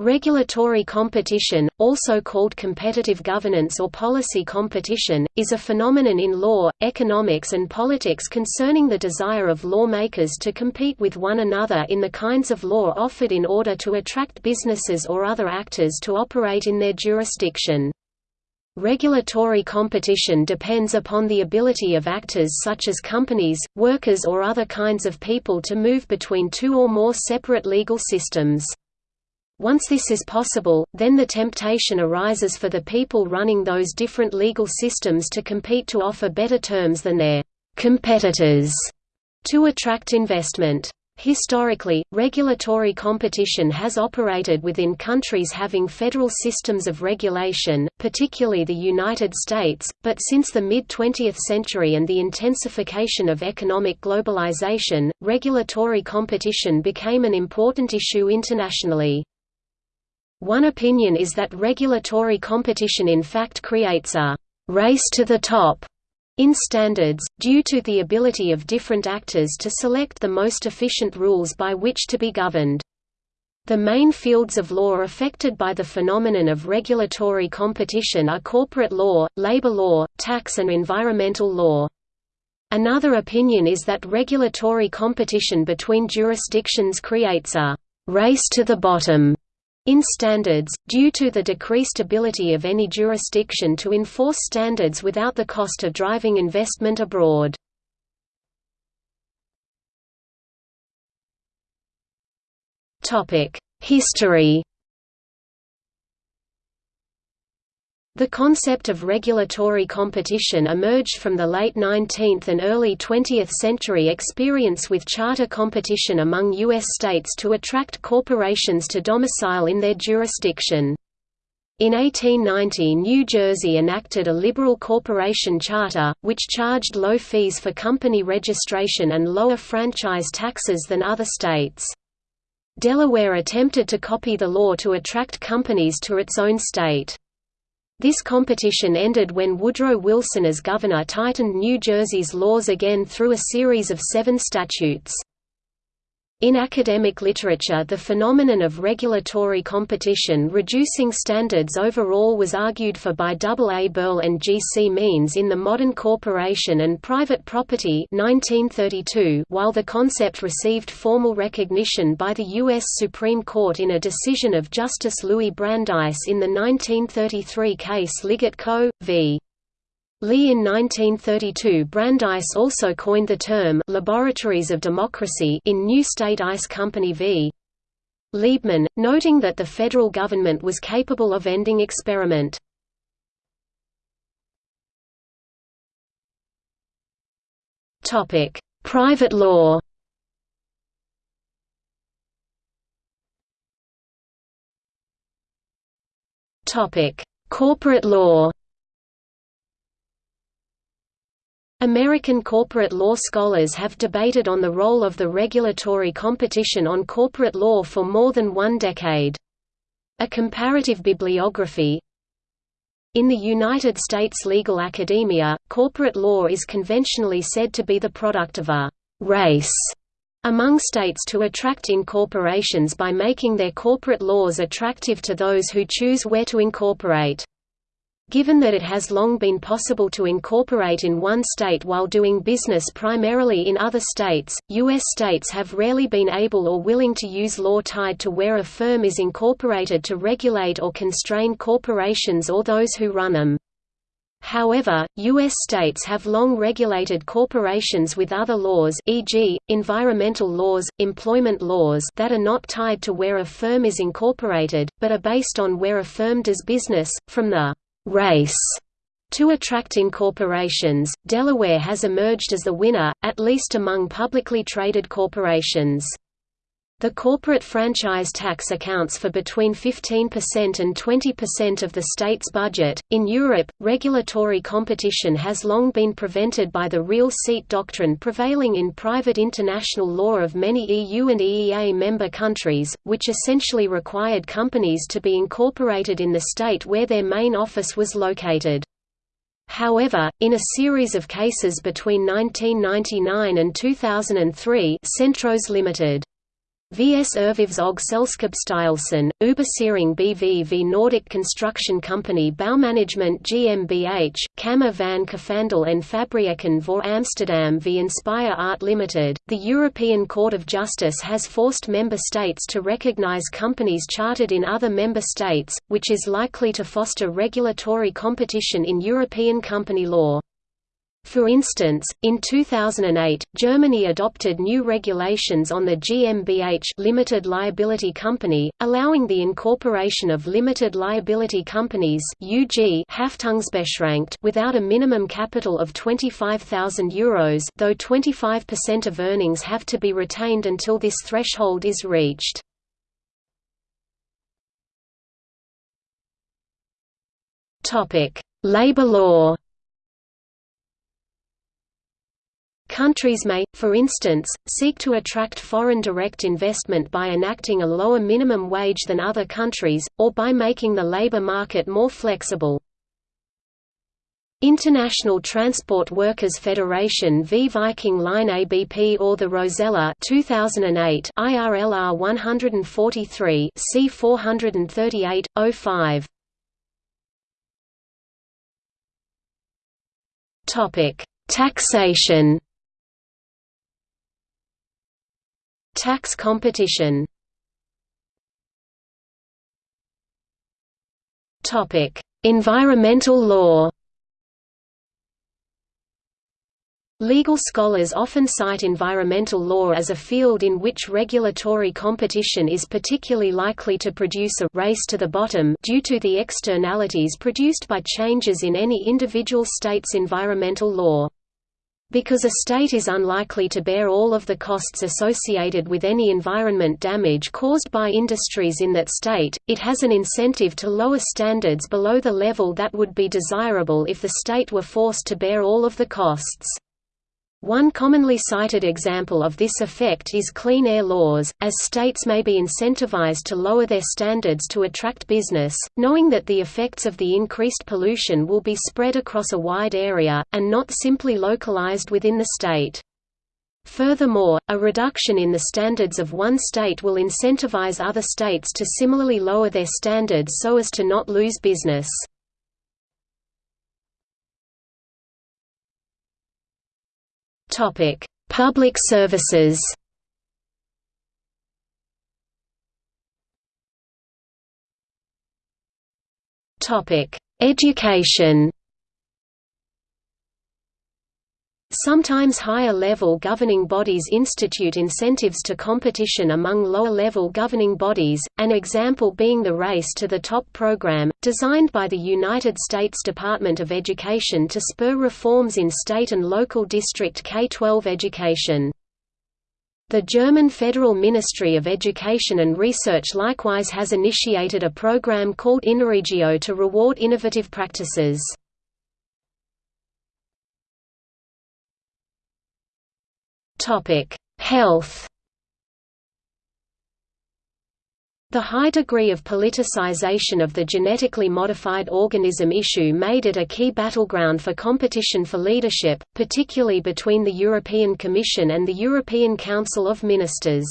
Regulatory competition, also called competitive governance or policy competition, is a phenomenon in law, economics and politics concerning the desire of lawmakers to compete with one another in the kinds of law offered in order to attract businesses or other actors to operate in their jurisdiction. Regulatory competition depends upon the ability of actors such as companies, workers or other kinds of people to move between two or more separate legal systems. Once this is possible, then the temptation arises for the people running those different legal systems to compete to offer better terms than their competitors to attract investment. Historically, regulatory competition has operated within countries having federal systems of regulation, particularly the United States, but since the mid-20th century and the intensification of economic globalization, regulatory competition became an important issue internationally. One opinion is that regulatory competition in fact creates a «race to the top» in standards, due to the ability of different actors to select the most efficient rules by which to be governed. The main fields of law affected by the phenomenon of regulatory competition are corporate law, labor law, tax and environmental law. Another opinion is that regulatory competition between jurisdictions creates a «race to the bottom» In standards, due to the decreased ability of any jurisdiction to enforce standards without the cost of driving investment abroad. History The concept of regulatory competition emerged from the late 19th and early 20th century experience with charter competition among U.S. states to attract corporations to domicile in their jurisdiction. In 1890 New Jersey enacted a liberal corporation charter, which charged low fees for company registration and lower franchise taxes than other states. Delaware attempted to copy the law to attract companies to its own state. This competition ended when Woodrow Wilson as governor tightened New Jersey's laws again through a series of seven statutes. In academic literature the phenomenon of regulatory competition reducing standards overall was argued for by A. A. Berle and G. C. Means in The Modern Corporation and Private Property 1932, while the concept received formal recognition by the U.S. Supreme Court in a decision of Justice Louis Brandeis in the 1933 case Liggett Co. v. Lee in 1932 Brandeis also coined the term «laboratories of democracy» in New State Ice Company v. Liebman, noting that the federal government was capable of ending experiment. Private law Corporate law American corporate law scholars have debated on the role of the regulatory competition on corporate law for more than one decade. A comparative bibliography In the United States legal academia, corporate law is conventionally said to be the product of a «race» among states to attract incorporations by making their corporate laws attractive to those who choose where to incorporate. Given that it has long been possible to incorporate in one state while doing business primarily in other states, U.S. states have rarely been able or willing to use law tied to where a firm is incorporated to regulate or constrain corporations or those who run them. However, U.S. states have long regulated corporations with other laws e.g., environmental laws, employment laws that are not tied to where a firm is incorporated, but are based on where a firm does business, from the race to attract incorporations, Delaware has emerged as the winner, at least among publicly traded corporations. The corporate franchise tax accounts for between 15% and 20% of the state's budget. In Europe, regulatory competition has long been prevented by the real seat doctrine prevailing in private international law of many EU and EEA member countries, which essentially required companies to be incorporated in the state where their main office was located. However, in a series of cases between 1999 and 2003 Centros Limited VS Erhvervs- Selskabsstyrelsen, Überseering BV v Nordic Construction Company Baumanagement GmbH, Kamer van Koophandel en Fabrieken voor Amsterdam v Inspire Art Limited. The European Court of Justice has forced member states to recognize companies chartered in other member states, which is likely to foster regulatory competition in European company law. For instance, in 2008, Germany adopted new regulations on the GmbH limited liability company, allowing the incorporation of limited liability companies (UG) without a minimum capital of €25,000 though 25% of earnings have to be retained until this threshold is reached. Labor law Countries may, for instance, seek to attract foreign direct investment by enacting a lower minimum wage than other countries, or by making the labor market more flexible. International Transport Workers Federation v Viking Line ABP or the Rosella 2008 IRLR 143 C 438 05 Topic Taxation Tax competition Environmental law Legal scholars often cite environmental law as a field in which regulatory competition is particularly likely to produce a race to the bottom due to the externalities produced by changes in any individual state's environmental law. Because a state is unlikely to bear all of the costs associated with any environment damage caused by industries in that state, it has an incentive to lower standards below the level that would be desirable if the state were forced to bear all of the costs. One commonly cited example of this effect is clean air laws, as states may be incentivized to lower their standards to attract business, knowing that the effects of the increased pollution will be spread across a wide area, and not simply localized within the state. Furthermore, a reduction in the standards of one state will incentivize other states to similarly lower their standards so as to not lose business. Topic: Public services. Topic: Education. Sometimes higher-level governing bodies institute incentives to competition among lower-level governing bodies, an example being the Race to the Top program, designed by the United States Department of Education to spur reforms in state and local district K-12 education. The German Federal Ministry of Education and Research likewise has initiated a program called InnoRegio to reward innovative practices. Topic: Health. The high degree of politicization of the genetically modified organism issue made it a key battleground for competition for leadership, particularly between the European Commission and the European Council of Ministers.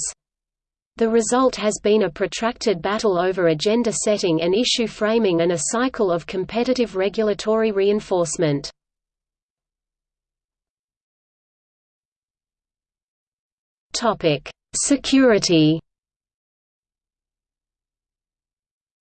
The result has been a protracted battle over agenda setting and issue framing and a cycle of competitive regulatory reinforcement. Topic: Security.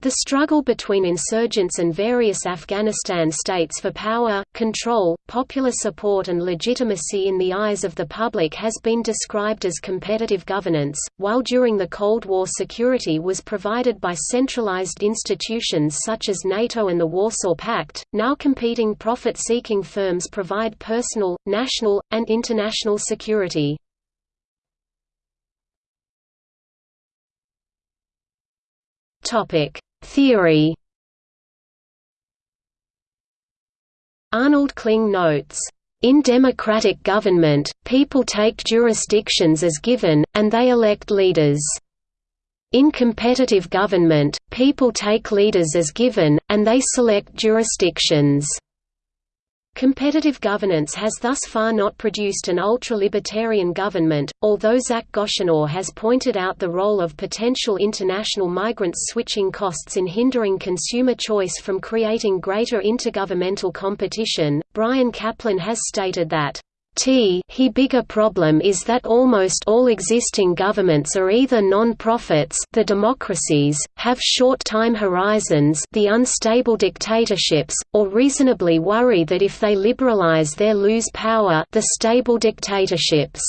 The struggle between insurgents and various Afghanistan states for power, control, popular support and legitimacy in the eyes of the public has been described as competitive governance, while during the Cold War security was provided by centralized institutions such as NATO and the Warsaw Pact, now competing profit-seeking firms provide personal, national, and international security. Theory. Arnold Kling notes, "In democratic government, people take jurisdictions as given, and they elect leaders. In competitive government, people take leaders as given, and they select jurisdictions." Competitive governance has thus far not produced an ultra-libertarian government, although Zach Gochenour has pointed out the role of potential international migrants switching costs in hindering consumer choice from creating greater intergovernmental competition. Bryan Caplan has stated that T he bigger problem is that almost all existing governments are either non-profits the democracies, have short time horizons the unstable dictatorships, or reasonably worry that if they liberalize they lose power the stable dictatorships.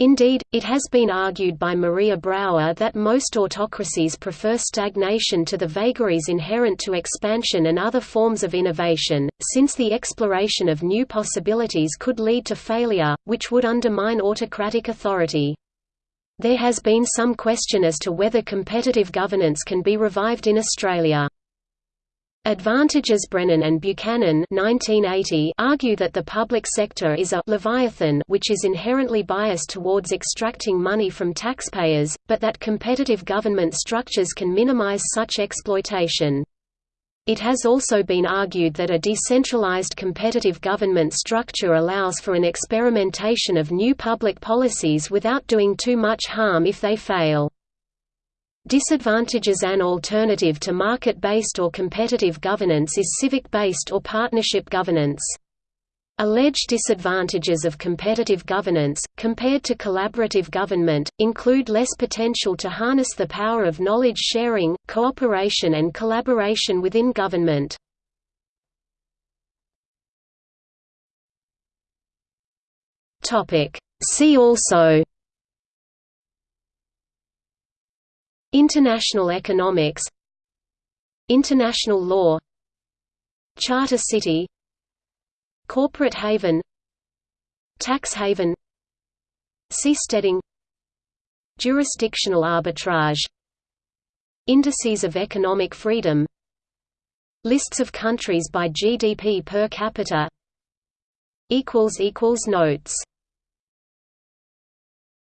Indeed, it has been argued by Maria Brauer that most autocracies prefer stagnation to the vagaries inherent to expansion and other forms of innovation, since the exploration of new possibilities could lead to failure, which would undermine autocratic authority. There has been some question as to whether competitive governance can be revived in Australia. Advantages Brennan and Buchanan 1980 argue that the public sector is a «leviathan» which is inherently biased towards extracting money from taxpayers, but that competitive government structures can minimize such exploitation. It has also been argued that a decentralized competitive government structure allows for an experimentation of new public policies without doing too much harm if they fail. Disadvantages An alternative to market-based or competitive governance is civic-based or partnership governance. Alleged disadvantages of competitive governance, compared to collaborative government, include less potential to harness the power of knowledge sharing, cooperation and collaboration within government. See also International economics International law Charter city Corporate haven Tax haven Seasteading Jurisdictional arbitrage Indices of economic freedom Lists of countries by GDP per capita Notes